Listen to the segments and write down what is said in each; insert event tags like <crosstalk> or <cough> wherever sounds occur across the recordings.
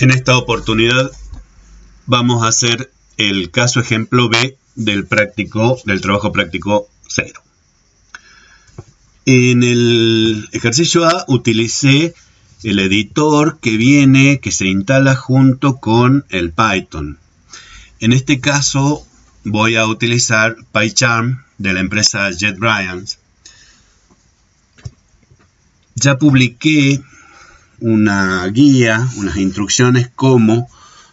En esta oportunidad vamos a hacer el caso ejemplo B del práctico del trabajo práctico 0. En el ejercicio A utilicé el editor que viene, que se instala junto con el Python. En este caso voy a utilizar PyCharm de la empresa JetBrains. Ya publiqué una guía, unas instrucciones cómo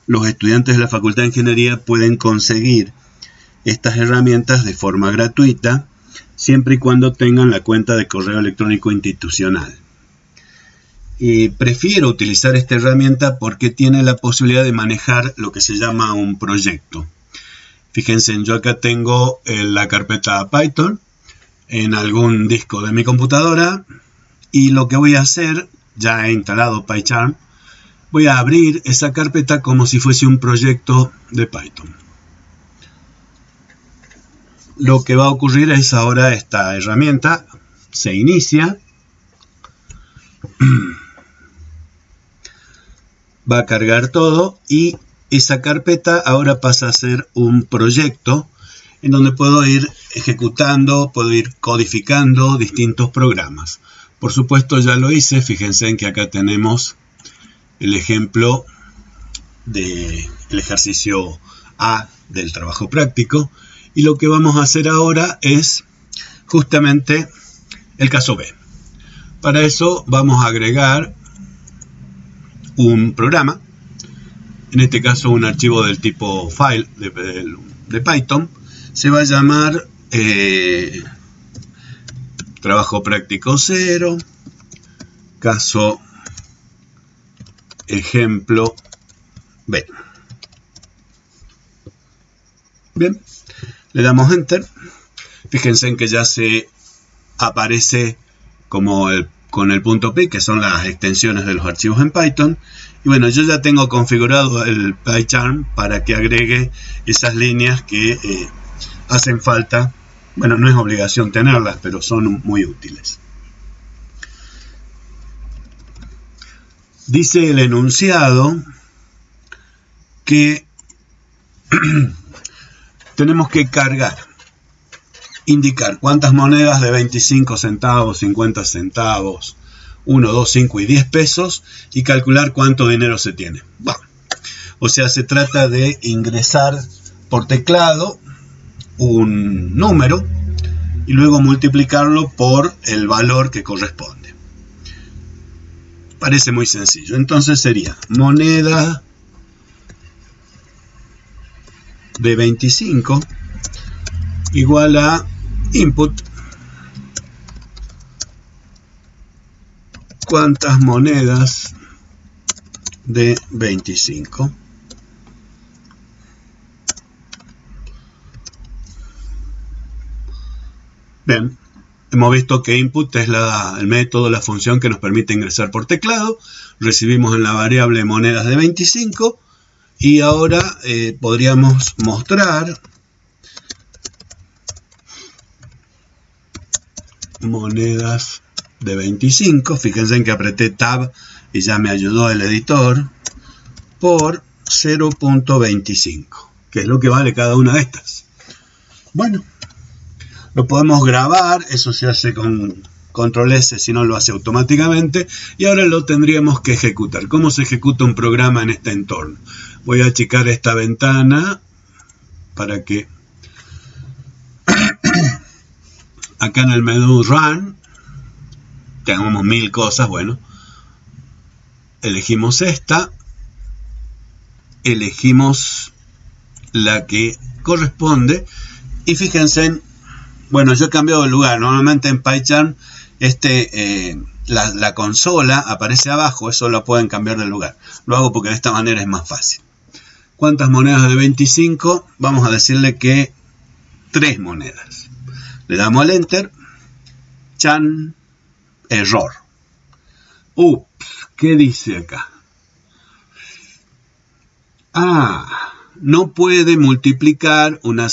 los estudiantes de la Facultad de Ingeniería pueden conseguir estas herramientas de forma gratuita siempre y cuando tengan la cuenta de correo electrónico institucional. Y prefiero utilizar esta herramienta porque tiene la posibilidad de manejar lo que se llama un proyecto. Fíjense, yo acá tengo eh, la carpeta Python en algún disco de mi computadora y lo que voy a hacer, ya he instalado PyCharm, voy a abrir esa carpeta como si fuese un proyecto de Python. Lo que va a ocurrir es ahora esta herramienta se inicia, <clears throat> va a cargar todo y esa carpeta ahora pasa a ser un proyecto en donde puedo ir ejecutando, puedo ir codificando distintos programas. Por supuesto ya lo hice, fíjense en que acá tenemos el ejemplo del ejercicio A del trabajo práctico. Y lo que vamos a hacer ahora es justamente el caso B. Para eso vamos a agregar un programa en este caso un archivo del tipo file de, Python, se va a llamar eh, trabajo práctico 0, caso ejemplo B. Bien, le damos enter. Fíjense en que ya se aparece como con el punto .p, que son las extensiones de los archivos en Python, y bueno, yo ya tengo configurado el PyCharm para que agregue esas líneas que eh, hacen falta. Bueno, no es obligación tenerlas, pero son muy útiles. Dice el enunciado que <clears throat> tenemos que cargar, indicar cuántas monedas de 25 centavos, 50 centavos, 1, 2, 5 y 10 pesos y calcular cuánto dinero se tiene. o sea, se trata de ingresar por teclado un número y luego multiplicarlo por el valor que corresponde. Parece muy sencillo. Entonces sería moneda de 25 igual a input cuántas monedas de 25. Hemos visto que input es el método, la función que nos permite ingresar por teclado. Recibimos en la variable monedas de 25 y ahora eh, podríamos mostrar monedas de 25, fíjense en que apreté Tab y ya me ayudó el editor, por 0.25, que es lo que vale cada una de estas. Bueno, lo podemos grabar, eso se hace con control S si no lo hace automáticamente, y ahora lo tendríamos que ejecutar. ¿Cómo se ejecuta un programa en este entorno? Voy a achicar esta ventana para que <coughs> acá en el menú Run tenemos mil cosas, bueno, elegimos esta, elegimos la que corresponde y fíjense, en, bueno, yo he cambiado de lugar, normalmente en PyCharm este, eh, la, la, consola aparece abajo, eso lo pueden cambiar de lugar, lo hago porque de esta manera es más fácil. ¿Cuántas monedas de 25? Vamos a decirle que tres monedas. Le damos al Enter, chan, error. Ups, ¿qué dice acá? Ah, no puede multiplicar una,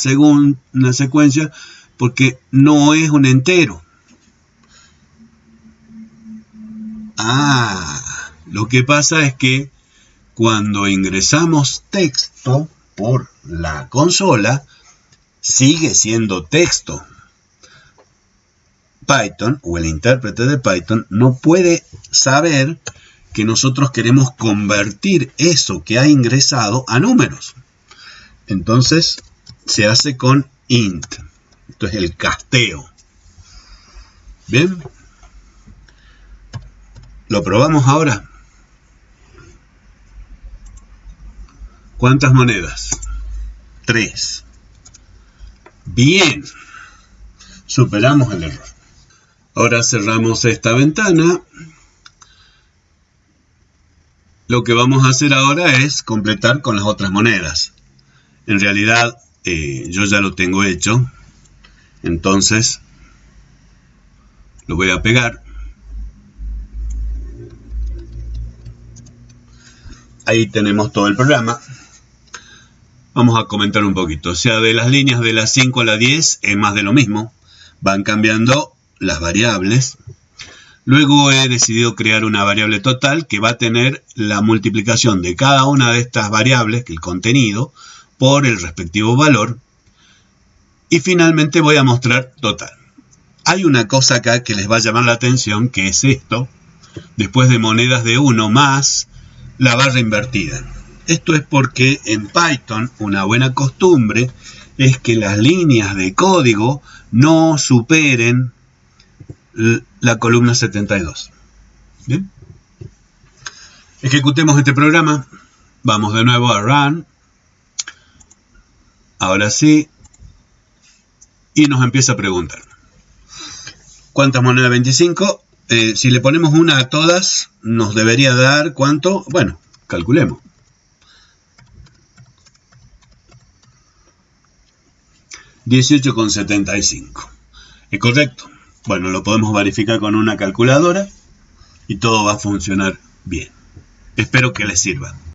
una secuencia porque no es un entero. Ah, lo que pasa es que cuando ingresamos texto por la consola, sigue siendo texto. Python o el intérprete de Python no puede saber que nosotros queremos convertir eso que ha ingresado a números. Entonces se hace con int. Esto es el casteo. Bien. Lo probamos ahora. ¿Cuántas monedas? Tres. Bien. Superamos el error. Ahora cerramos esta ventana. Lo que vamos a hacer ahora es completar con las otras monedas. En realidad eh, yo ya lo tengo hecho. Entonces lo voy a pegar. Ahí tenemos todo el programa. Vamos a comentar un poquito. O sea, de las líneas de la 5 a la 10 es más de lo mismo. Van cambiando las variables. Luego he decidido crear una variable total que va a tener la multiplicación de cada una de estas variables, que el contenido, por el respectivo valor. Y finalmente voy a mostrar total. Hay una cosa acá que les va a llamar la atención, que es esto. Después de monedas de 1 más la barra invertida. Esto es porque en Python una buena costumbre es que las líneas de código no superen la columna 72. Bien. Ejecutemos este programa. Vamos de nuevo a Run. Ahora sí. Y nos empieza a preguntar. ¿Cuántas monedas 25? Eh, si le ponemos una a todas, nos debería dar cuánto. Bueno, calculemos. $18,75. ¿Es correcto? Bueno, lo podemos verificar con una calculadora y todo va a funcionar bien. Espero que les sirva.